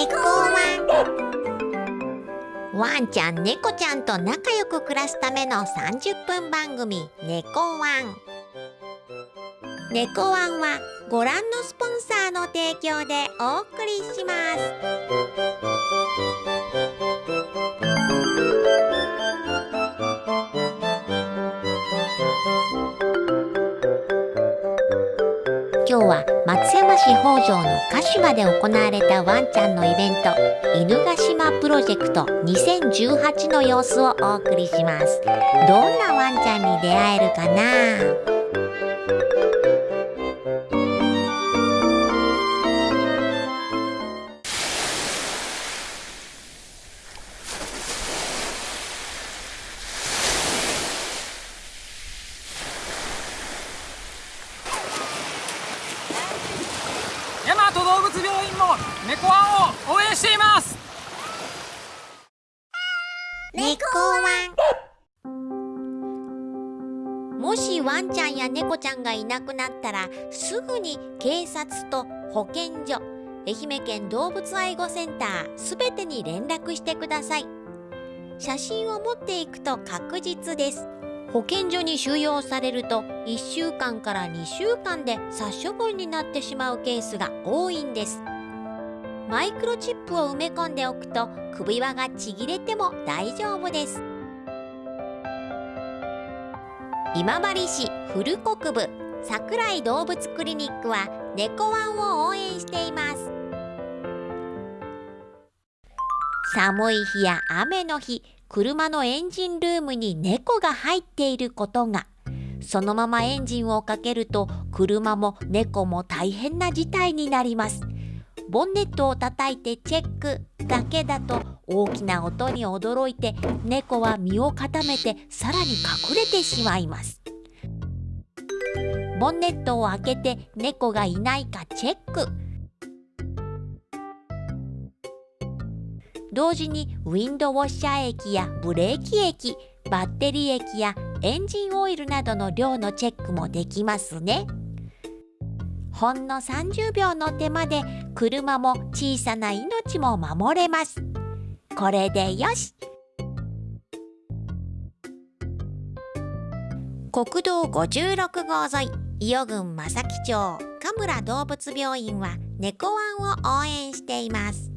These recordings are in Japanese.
猫ワン。ワンちゃん猫ちゃんと仲良く暮らすための30分番組猫ワン。猫ワンはご覧のスポンサーの提供でお送りします。今日は松山市北条の鹿島で行われたワンちゃんのイベント犬ヶ島プロジェクト2018の様子をお送りします。どんなワンちゃんに出会えるかな？も猫ワンを応援しています。猫ワンもしワンちゃんや猫ちゃんがいなくなったらすぐに警察と保健所愛媛県動物愛護センターすべてに連絡してください。写真を持っていくと確実です。保健所に収容されると1週間から2週間で殺処分になってしまうケースが多いんです。マイクロチップを埋め込んでおくと首輪がちぎれても大丈夫です。今治市古国部桜井動物クリニックは猫ワンを応援しています。寒い日や雨の日車のエンジンルームに猫が入っていることが。そのままエンジンをかけると車も猫も大変な事態になります。ボンネットを叩いてチェックだけだと大きな音に驚いて猫は身を固めてさらに隠れてしまいます。ボンネットを開けて猫がいないかチェック。同時にウィンドウォッシャー液やブレーキ液バッテリー液やエンジンオイルなどの量のチェックもできますね。ほんの30秒の手間で車も小さな命も守れます。これでよし。国道56号沿い伊予郡正木町神村動物病院は猫ワンを応援しています。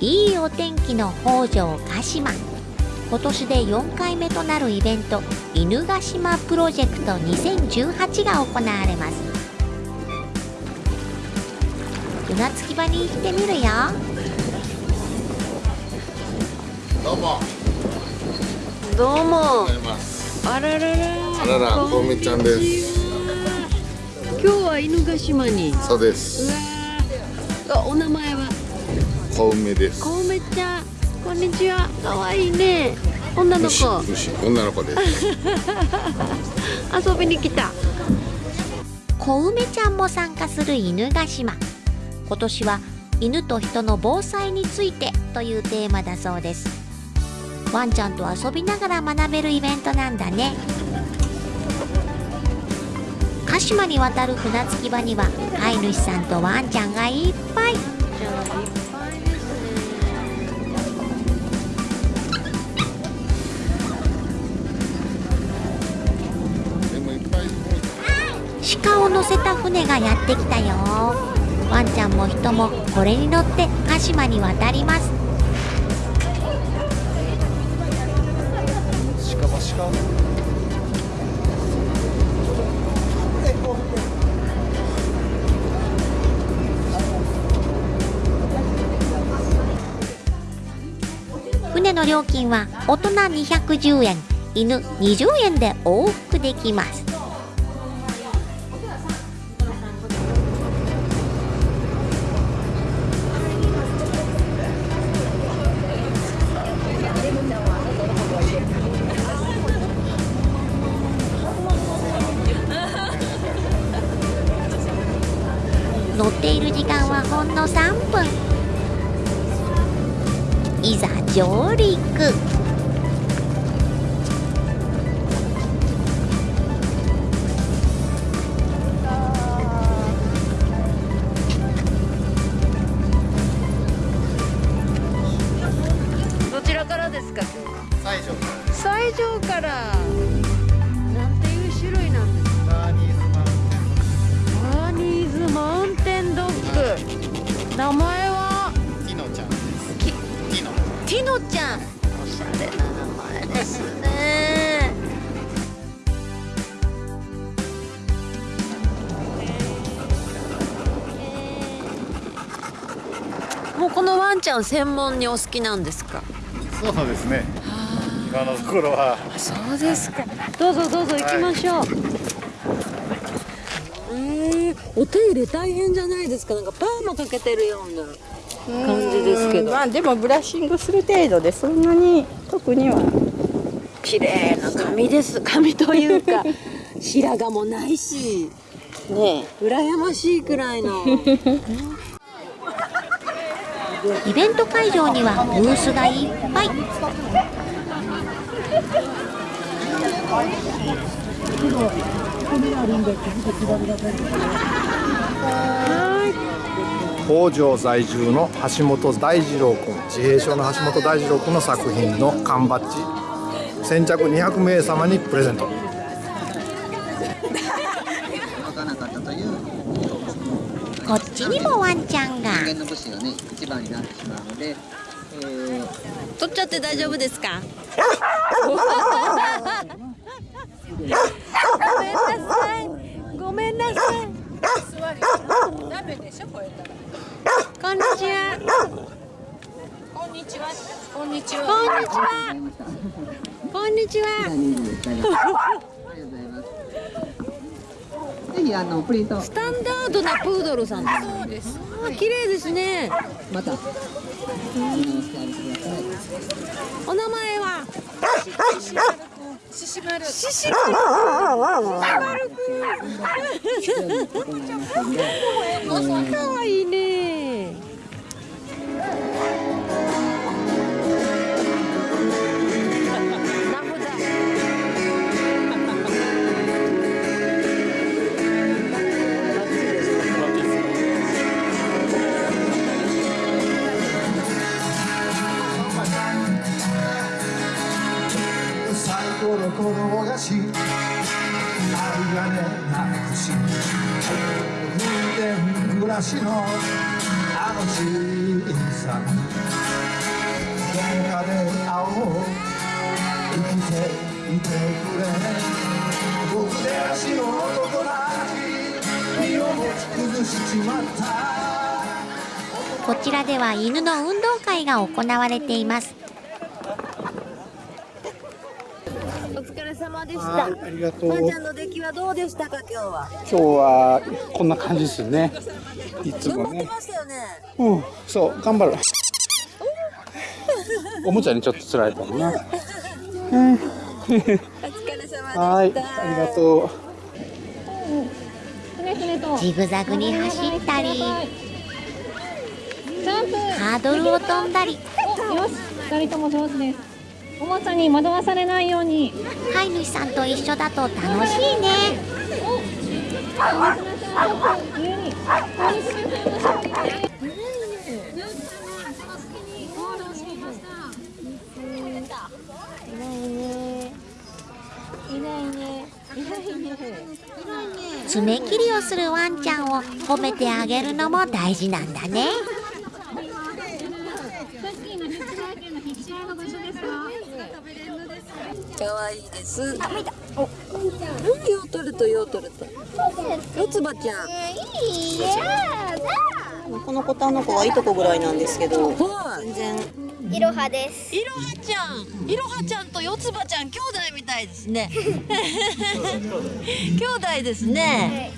いいお天気の北条鹿島。今年で4回目となるイベント犬ヶ島プロジェクト2018が行われます。船着き場に行ってみるよ。どうも。どうも。あららら。あらら、こうみちゃんです。今日は犬ヶ島に。そうでうす。お名前は？小梅です。こうめちゃんこんにちは。可愛いね。女の虫子虫女の子です。遊びに来た。小梅ちゃんも参加する犬ヶ島。今年は犬と人の防災についてというテーマだそうです。ワンちゃんと遊びながら学べるイベントなんだね。鹿島に渡る船着き場には飼い主さんとワンちゃんがいっぱい鹿を乗せた船がやってきたよ。ワンちゃんも人もこれに乗って鹿島に渡ります。船の料金は大人210円犬20円で往復できますほんの3分。いざ上陸。もうこのワンちゃん専門にお好きなんですか？そうですね今のところはそうですか。どうぞどうぞ行きましょう。えー、お手入れ大変じゃないですか。なんかパーマかけてるような感じですけど。まあでもブラッシングする程度でそんなに特には綺麗な髪です。髪というか 白髪もないし、ね羨ましいくらいの。イベント会場にはブースがいっぱい。北条在住の橋本大二郎君自閉症の橋本大二郎君の作品の缶バッジ。先着200名様にプレゼント。こっちにもワンちゃんが人間の武士がね一番になってしまうので、えー取っちゃって大丈夫ですか？ごめんなさい。ごめんなさい。こんにちは。こんにちは。こんにちは。こんにちは。ありがとうございます。ぜひあのプリントスタンダードなプードルさん。そうです。あ、綺麗ですね。またおしてあげてください。お名前は。シシマル。シシマル。かわ いい風天暮らしのあの小さな喧嘩で会おう生きていてくれ僕で足の男たち身を持ち崩しちまったこちらでは犬の運動会が行われていますお疲れ様でしはた。いありがとう。はどうでしたか今日は？今日はこんな感じですよね。いつもね。ね。うん、そう、頑張る。おもちゃにちょっと釣られたのな。お疲れ様でした。はい、ありがとう。ジグザグに走ったりハードルを飛んだりよし、二人とも上手です。おもちゃに惑わされないように。飼い主さんと一緒だと楽しいね。爪切りをするワンちゃんを褒めてあげるのも大事なんだねさっきの出張券の必勝の場所ですか。可愛いです。あ、見た。お、ヨートルトヨートルト。四つ葉ちゃん。この子とあの子はいとこぐらいなんですけどはい。全然いろはです。いろはちゃん、いろはちゃんと四つ葉ちゃん兄弟みたいですね。兄弟ですね。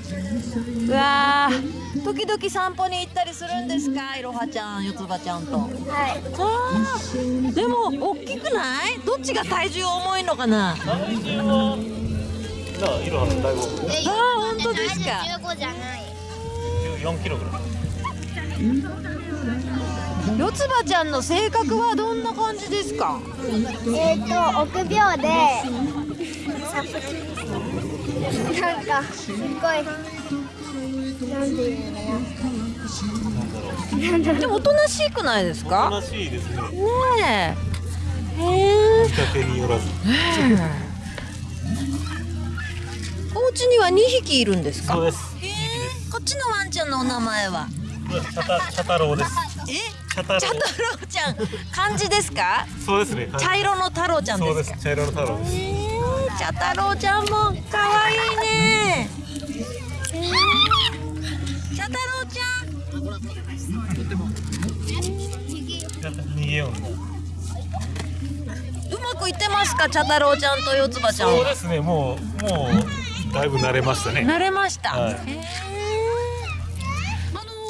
うわー、時々散歩に行ったりするんですか、いろはちゃん、四つ葉ちゃんと。はい。あーでも大きくない？どっちが体重重いのかな？え、あー本当ですか。十五じゃない。四つ葉ちゃんの性格はどんな感じですか？えっ、と臆病で。なんかすっごい。なんていうの。でもおとなしくないですか？おとなしいですね。ねえ。へえ、見かけによらず。お家には2匹いるんですか？そうですへえ。こっちのワンちゃんのお名前は？チャタチャタロウです。え？チャタロウチャタロウちゃん。漢字ですか？そうですね。はい茶色の太郎ちゃんですか？そうです。茶色の太郎です。へえ。茶太郎ちゃんも可愛いね。へえ茶げよううまくいってますか茶太郎ちゃんと四つ葉ちゃんそうですねもうもうだいぶ慣れましたね。慣れました、はい。あの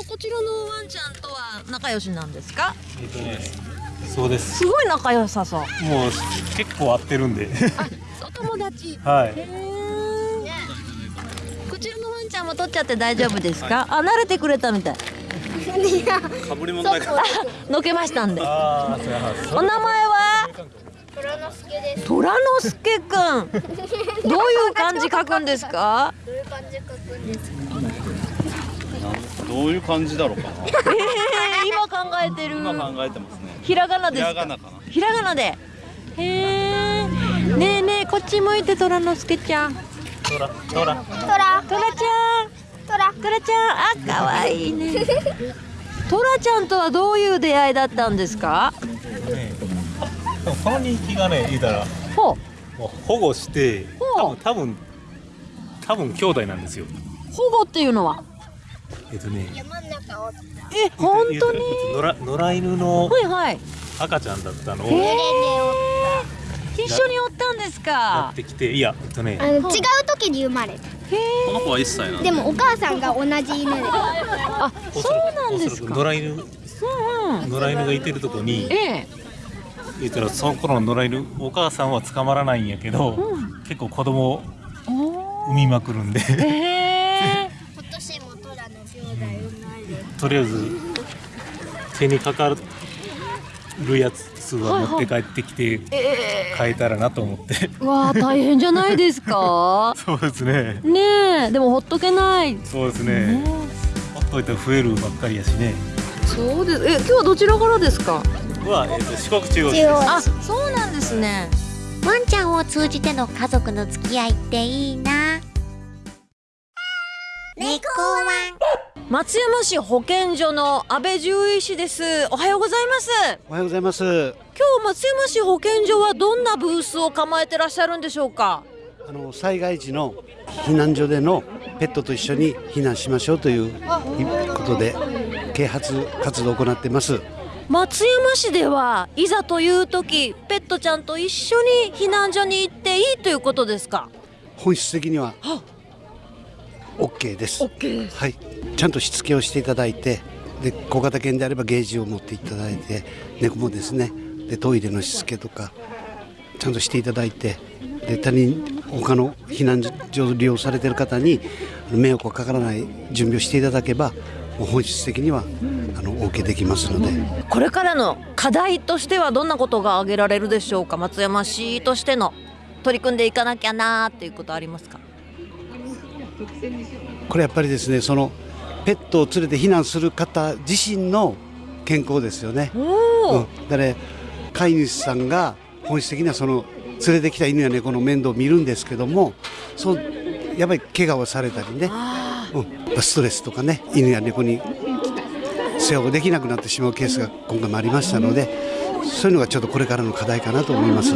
こちらのワンちゃんとは仲良しなんですか？えっとねそうです。すごい仲良さそう。もう結構合ってるんで。お友達。はい。こちらのワンちゃんも取っちゃって大丈夫ですか、あ慣れてくれたみたいのけましたんで。お名前は？虎之助です。虎之助くん。どういう漢字書くんですか？どういう感じで書くんですか？どういう感じだろうかな。えー、今考えてる。今考えてますね。ひらがなですか？ひらがなかな。ひらがなで。へえねえねえこっち向いて虎之助ちゃん。トラトラ虎。虎ちゃん虎虎ちゃんあ可愛いね。虎ちゃんとはどういう出会いだったんですか？ねこの人気がね言うたらほう。もう保護して多分多分多分兄弟なんですよ。保護っていうのは？えっとね山の中をえ本当に野良野良犬のはいはい。赤ちゃんだったのをへやえ一緒におったんですか？ってきていやえっとねあの違う時に生まれた。この子は1歳なでもお母さんが同じ犬で。あそうなんですか？野良犬うん。うん野良犬がいてるとこにええ。言ったらその頃の野良犬お母さんは捕まらないんやけど、結構子供を産みまくるんで。今年も虎の兄弟生まれとりあえず手にかかるやつは持って帰ってきてえ変えたらなと思って。えわあ大変じゃないですか？そうですね。ねえでもほっとけない。そうですね。ほっといたら増えるばっかりやしね。そうです。え今日はどちらからですか？は、えっと四国中央市です。あそうなんですね。ワンちゃんを通じての家族の付き合いっていいな。猫ワン松山市保健所の安倍獣医師ですおはようございますおはようございます。今日松山市保健所はどんなブースを構えてらっしゃるんでしょうか？あの災害時の避難所でのペットと一緒に避難しましょうということで啓発活動を行っています。松山市ではいざという時ペットちゃんと一緒に避難所に行っていいということですか？本質的には OK です。OK はい。ちゃんとしつけをしていただいて、で小型犬であればゲージを持っていただいて、猫もですね、でトイレのしつけとかちゃんとしていただいて、で他人他の避難所を利用されている方に迷惑がかからない準備をしていただけば、本質的にはあの OK できますので。これからの課題としてはどんなことが挙げられるでしょうか？松山市としての取り組んでいかなきゃなーっていうことありますか？これやっぱりですねそのペットを連れて避難する方自身の健康ですよね。おうん、だから飼い主さんが本質的にはその連れてきた犬や猫の面倒を見るんですけどもそうやっぱり怪我をされたりね、うん、ストレスとかね犬や猫に世話ができなくなってしまうケースが今回もありましたのでそういうのがちょっとこれからの課題かなと思います。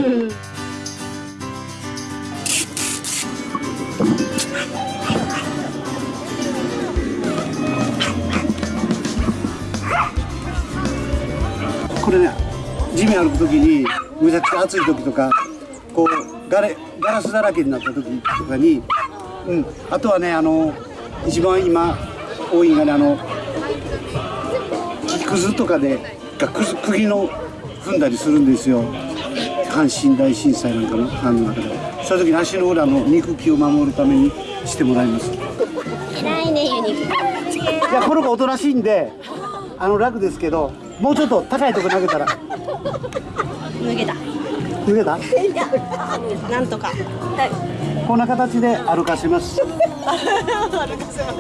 ちゃくちゃ暑い時とかこうガレガラスだらけになった時とかに、うん、あとはねあの一番今多いのがねあの木くずとかでがくず釘の踏んだりするんですよ。阪神大震災なんかのあの中で。そういう時に足の裏の肉球を守るためにしてもらいます。偉いねユニいやこの子おとなしいんであの楽ですけどもうちょっと高いとこ投げたら脱げた。脱げた？なんとか。こんな形で歩かせます。歩かせます。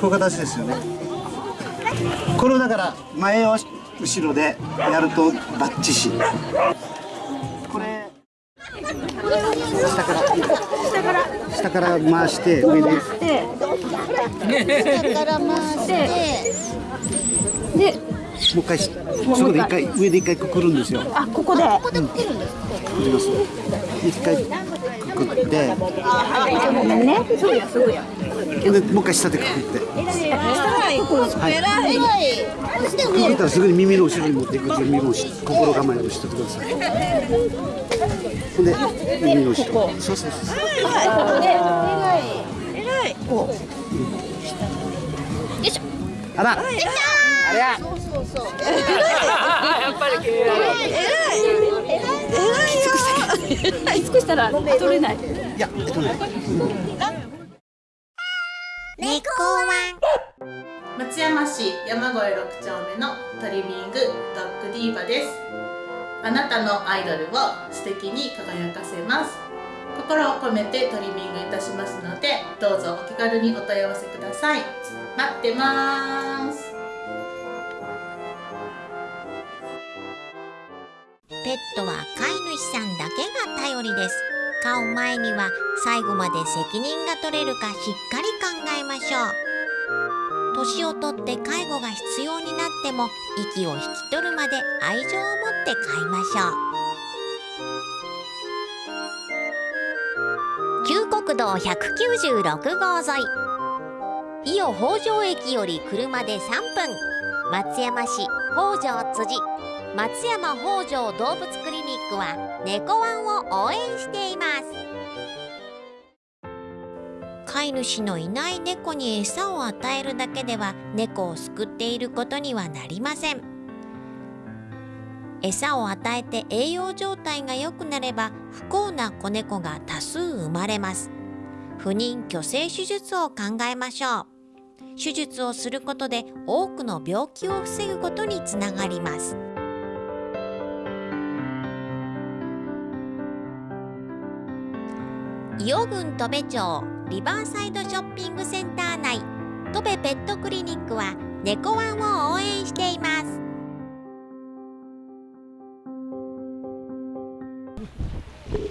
こういう形ですよね。これをだから前を後ろでやるとバッチシ。これ下から。下から。下から回して上で。下から回して。でもう一回しそこで一回上で一回くくるんですよ。あここで。ここでくくるんですくくります。一回くくって。ね。そうやすぐや。でもう一回下でくくって。偉い。偉いくくったらすぐに耳の後ろに持っていく準備もし心構えをしてください。ほんで耳の後ろ。そうそうそう偉い偉い。こうよい。しょあら。できたあそうそう。やっぱり偉い偉い偉いよ尽くしたら取れないいやえっとね猫ワ松山市山越6丁目のトリミングドッグディーバですあなたのアイドルを素敵に輝かせます心を込めてトリミングいたしますのでどうぞお気軽にお問い合わせください待ってますペットは飼い主さんだけが頼りです。飼う前には最後まで責任が取れるかしっかり考えましょう。年をとって介護が必要になっても息を引き取るまで愛情を持って飼いましょう。旧国道196号沿い。伊予北条駅より車で3分。松山市北条辻。松山北条動物クリニックは猫ワンを応援しています。飼い主のいない猫に餌を与えるだけでは猫を救っていることにはなりません。餌を与えて栄養状態が良くなれば不幸な子猫が多数生まれます。不妊去勢手術を考えましょう。手術をすることで多くの病気を防ぐことにつながります。伊予郡戸部町リバーサイドショッピングセンター内。戸部ペットクリニックは猫ワンを応援しています。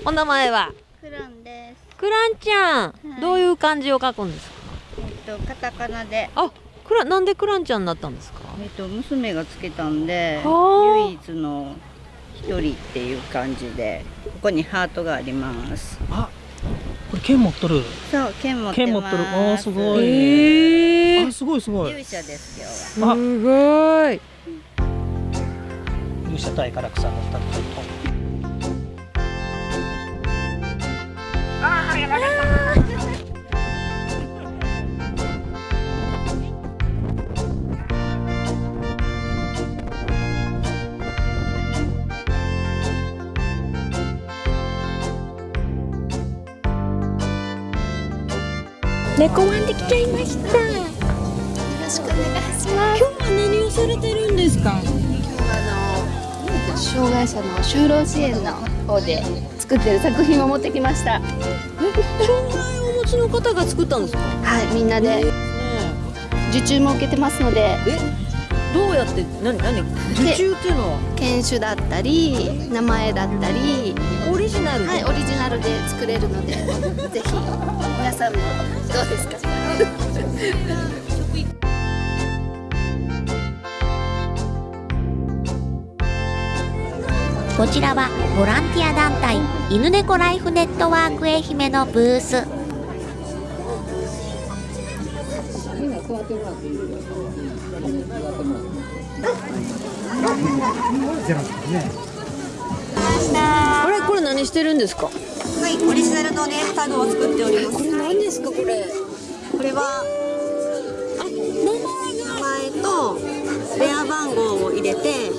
お名前は？クランです。クランちゃん、はい。どういう漢字を書くんですか？えっとカタカナで。あ、クラなんでクランちゃんになったんですか？えっと娘がつけたんではあ。唯一の一人っていう感じでここにハートがあります。あ、これ剣持っとる。そう剣持ってます。剣持っとる。あーすごいえあすごいすごい。勇者です今日は。あ。すごい。勇者対唐草の二人と猫ワンできちゃいました。よろしくお願いします。今日は何をされてるんですか？今日はあの障害者の就労支援の方で作ってる作品を持ってきました。障害をお持ちの方が作ったんですか？はい、みんなで。受注も受けてますので。どうやって何何？受注っていうのは？犬種だったり名前だったりジナルで。はいオリジナルで作れるので ぜひ皆さんもどうですか？こちらはボランティア団体犬猫ライフネットワーク愛媛のブースあれこれ何してるんですか？はい、オリジナルのネームタグを作っております。これ何ですかこれ？これは名前と電話番号を入れて、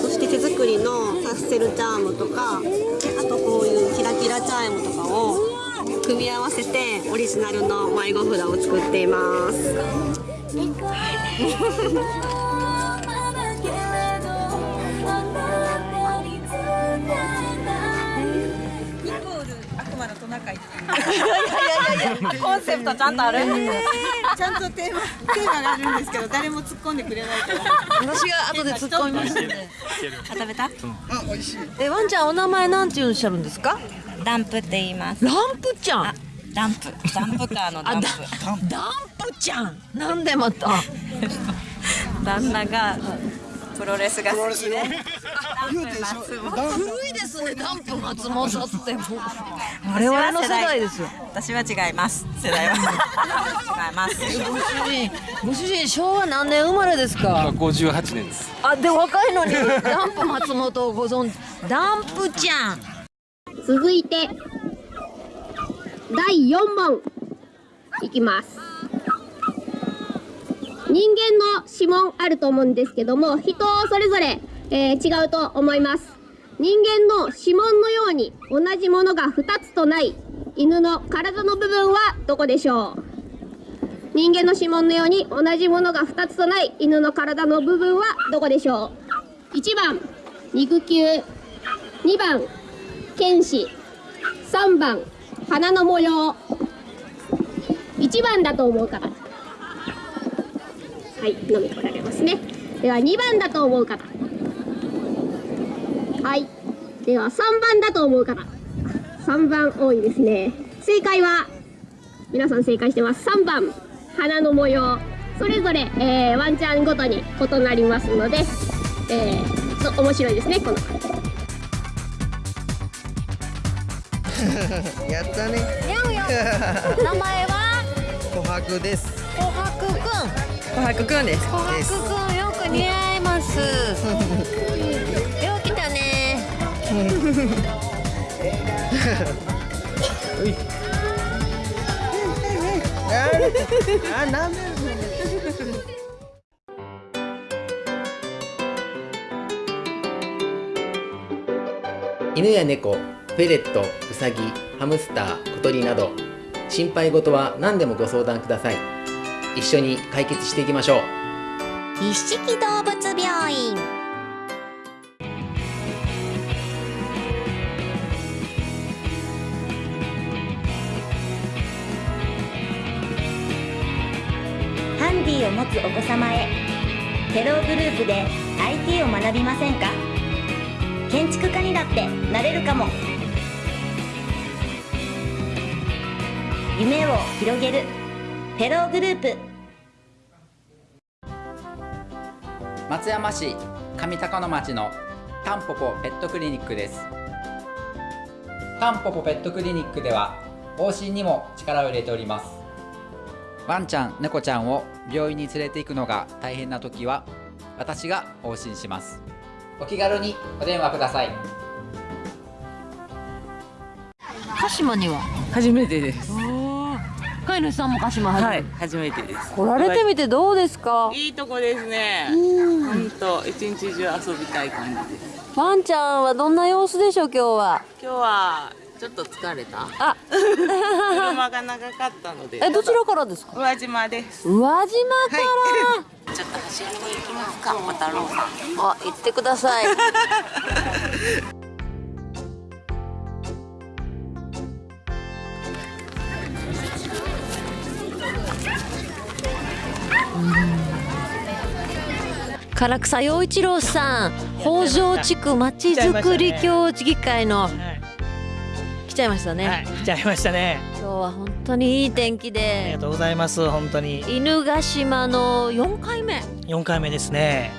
そして手作りのパステルチャームとか、あとこういうキラキラチャームとかを組み合わせてオリジナルの迷子札を作っています。悪魔のトナカイってい。いやいやいやいやコンセプトちゃんとあるえーちゃんとテーマテーマがあるんですけど誰も突っ込んでくれないから。私が後で突っ込みますんであ食べた？えワンちゃんお名前なんていうおっしゃるんですかダンプって言いますランプちゃんダンプダンプカーのダンプダンプちゃんなんでまた旦那がプロレスが好きで。古いですねダンプ松本ってもう我々の世代ですよ。私は違います。世代は。違います。ご主人ご主人昭和何年生まれですか？58年です。あで若いのに ダンプ松本をご存知ダンプちゃん。続いて第4問。いきます人間の指紋あると思うんですけども人それぞれ、えー違うと思います。人間の指紋のように同じものが2つとない犬の体の部分はどこでしょう？人間の指紋のように同じものが2つとない犬の体の部分はどこでしょう？1番肉球。2番剣士。3番花の模様。1番だと思う方はい飲み来られますね。では2番だと思う方。はい。では3番だと思う方。3番多いですね。正解は皆さん正解してます。3番。花の模様。それぞれ、えーワンちゃんごとに異なりますので、えー、と面白いですねこの。やったね。やんやん。名前は？琥珀です。琥珀くん琥珀くんです。琥珀くんよく似合います。よう来たね。あ、なん。で。犬や猫、フェレット、ウサギ、ハムスター、小鳥など心配事は何でもご相談ください一緒に解決していきましょう。一色動物病院。ハンディを持つお子様へ。テログループで IT を学びませんか？建築家にだってなれるかも。夢を広げる。テログループ。松山市上高野町のタンポポペットクリニックです。タンポポペットクリニックでは往診にも力を入れております。ワンちゃん猫ちゃんを病院に連れて行くのが大変な時は私が往診します。お気軽にお電話ください。鹿島には初めてです。飼い主さんも鹿島初めはい、初めてです。来られてみてどうですか？いいとこですね。うん本当一日中遊びたい感じです。ワンちゃんはどんな様子でしょう今日は？今日はちょっと疲れた。あ 車が長かったので。えどちらからですか？宇和島です。宇和島から、ちょっと走りに行きますか、小太郎さん。あ行ってください 唐草陽一郎さん北条地区まちづくり協議会の来ちゃいましたね、来ちゃいましたね。今日は本当にいい天気ありでがとうございます本当に。犬ヶ島の4回目。4回目ですね。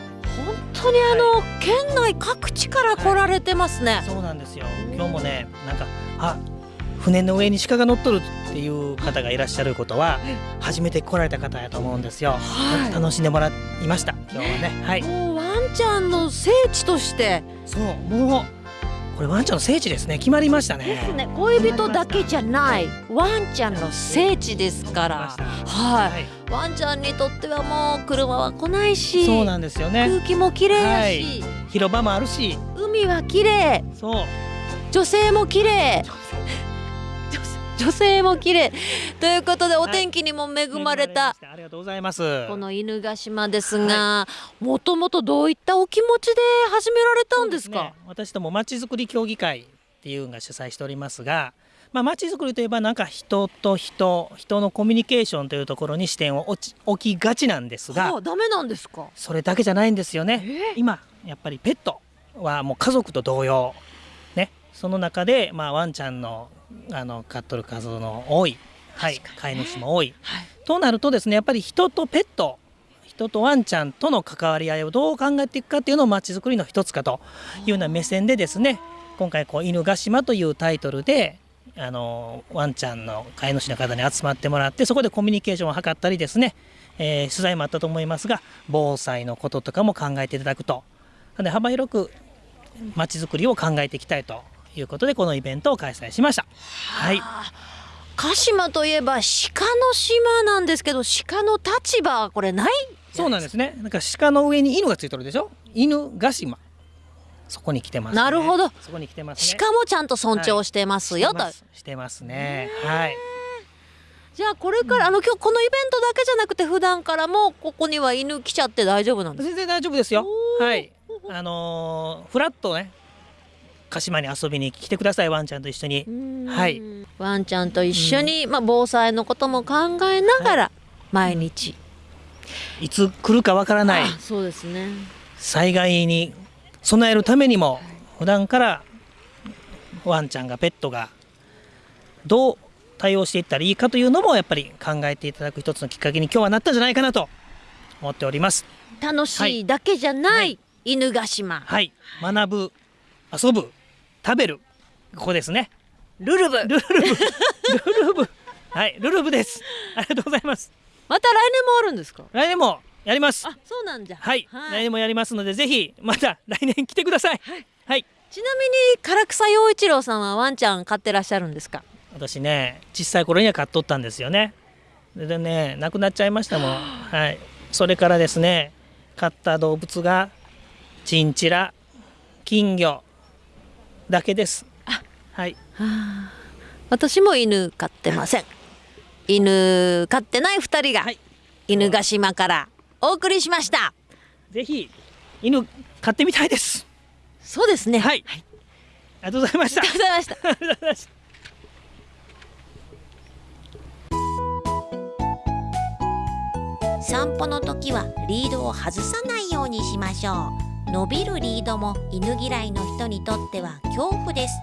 本当にあの、県内各地から来られてますね、そうなんですよ。今日もねなんかあ船の上に鹿が乗っとるっていう方がいらっしゃることは初めて来られた方やと思うんですよ、はい。楽しんでもらいました。今日はね。はい。もうワンちゃんの聖地として。そうもうこれワンちゃんの聖地ですね。決まりましたね。ですね。恋人だけじゃない。ワンちゃんの聖地ですから。はい、ワンちゃんにとってはもう車は来ないしそうなんですよね。空気も綺麗だはい。し、広場もあるし。海は綺麗。そう。女性も綺麗女性も綺麗。ということでお天気にも恵まれた、ありがとうございます。この犬ヶ島ですがもともとどういったお気持ちで始められたんですか？私どもまちづくり協議会っていうのが主催しておりますがまちづくりといえばなんか人と人人のコミュニケーションというところに視点を置きがちなんですがはあダメなんですか？それだけじゃないんですよね、今やっぱりペットはもう家族と同様。ねその中で、まあ、ワンちゃんのあの飼っとる数の多い、はい、飼い主も多い、となるとですねやっぱり人とペット人とワンちゃんとの関わり合いをどう考えていくかっていうのをまちづくりの一つかというような目線でですね今回こう「犬ヶ島」というタイトルであのワンちゃんの飼い主の方に集まってもらってそこでコミュニケーションを図ったりですね、えー取材もあったと思いますが防災のこととかも考えていただくと。なので幅広くまちづくりを考えていきたいということでこのイベントを開催しました。はい鹿島といえば鹿の島なんですけど鹿の立場はこれないそうなんですね。なんか鹿の上に犬がついてるでしょ？犬ヶ島。そこに来てます、ね。なるほどそこに来てますね。鹿もちゃんと尊重してますよ、としてますね。はい。じゃあこれから、あの今日このイベントだけじゃなくて普段からもここには犬来ちゃって大丈夫なんです全然大丈夫ですよ。はい。あのーフラッとね、鹿島に遊びに来てくださいワンちゃんと一緒に。はい。ワンちゃんと一緒に、まあ、防災のことも考えながら毎日、いつ来るかわからない。あそうですね。災害に備えるためにも普段からワンちゃんがペットがどう対応していったらいいかというのもやっぱり考えていただく一つのきっかけに今日はなったんじゃないかなと思っております。楽しいだけじゃない、犬ヶ島。はい、学ぶ遊ぶ食べるここですね。ルルブルルブルルブはいルルブです。ありがとうございます。また来年もあるんですか？来年もやります。あそうなんじゃはい、来年もやりますのでぜひまた来年来てください。はい、ちなみに唐草陽一郎さんはワンちゃん飼ってらっしゃるんですか？私ね小さい頃には飼っとったんですよね。でね亡くなっちゃいましたもん。はい。それからですね飼った動物がチンチラ金魚だけです。はい。私も犬飼ってません。犬飼ってない二人が犬ヶ島からお送りしました。ぜひ犬飼ってみたいです。そうですね。はい、ありがとうございました。ありがとうございました。ありがとうございました。散歩の時はリードを外さないようにしましょう伸びるリードも犬嫌いの人にとっては恐怖です。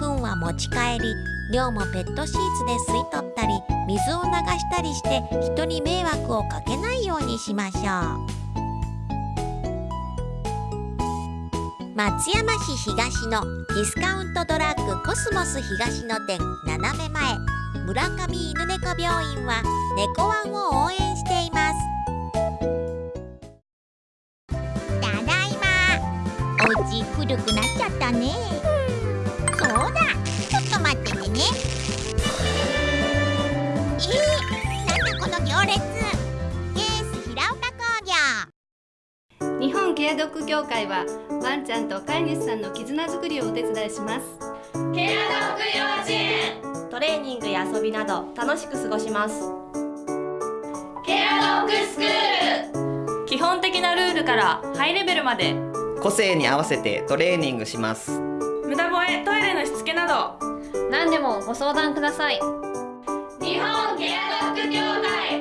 糞は持ち帰り量もペットシーツで吸い取ったり水を流したりして人に迷惑をかけないようにしましょう。松山市東のディスカウントドラッグコスモス東の店斜め前。村上犬猫病院は猫ワンを応援しています。ただいま。お家古くなっちゃったね。そうだ。ちょっと待っててね。えー、なんだこの行列。ケース平岡工業。日本ケアドッグ協会はワンちゃんと飼い主さんの絆づくりをお手伝いします。ケアドッグトレーニングや遊びなど楽しく過ごします。ケアドッグスクール。基本的なルールからハイレベルまで。個性に合わせてトレーニングします。無駄吠えトイレのしつけなど。何でもご相談ください。日本ケアドッグ協会。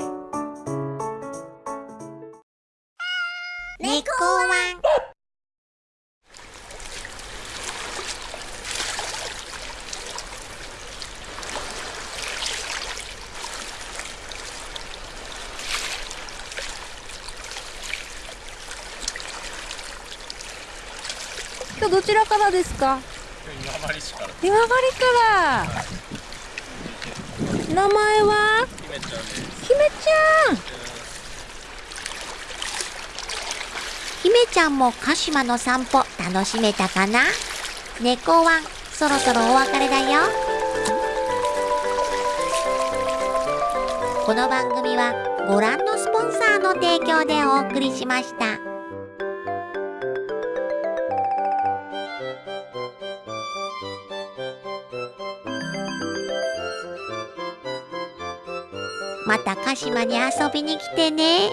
猫ワン今日どちらからですか？今治市から。今治から。名前は？姫ちゃんです。姫ちゃん。姫ちゃんも鹿島の散歩楽しめたかな？猫ワンそろそろお別れだよ。この番組はご覧のスポンサーの提供でお送りしました。また鹿島に遊びに来てね。